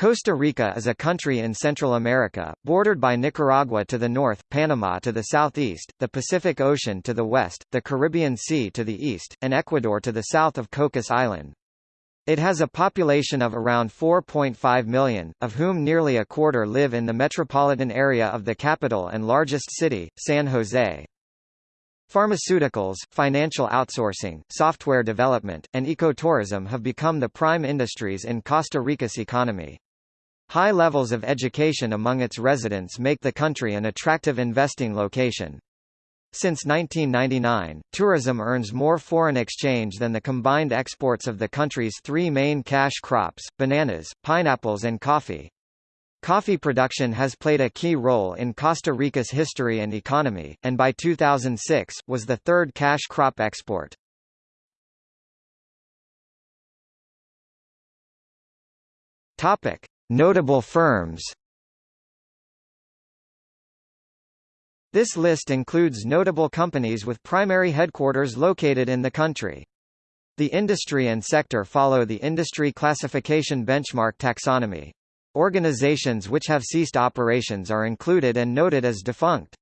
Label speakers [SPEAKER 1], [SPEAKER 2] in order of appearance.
[SPEAKER 1] Costa Rica is a country in Central America, bordered by Nicaragua to the north, Panama to the southeast, the Pacific Ocean to the west, the Caribbean Sea to the east, and Ecuador to the south of Cocos Island. It has a population of around 4.5 million, of whom nearly a quarter live in the metropolitan area of the capital and largest city, San Jose. Pharmaceuticals, financial outsourcing, software development, and ecotourism have become the prime industries in Costa Rica's economy. High levels of education among its residents make the country an attractive investing location. Since 1999, tourism earns more foreign exchange than the combined exports of the country's three main cash crops, bananas, pineapples and coffee. Coffee production has played a key role in Costa Rica's history and economy, and by 2006, was the third cash crop export. Topic. Notable firms This list includes notable companies with primary headquarters located in the country. The industry and sector follow the Industry Classification Benchmark taxonomy. Organizations which have ceased operations are included and noted as defunct.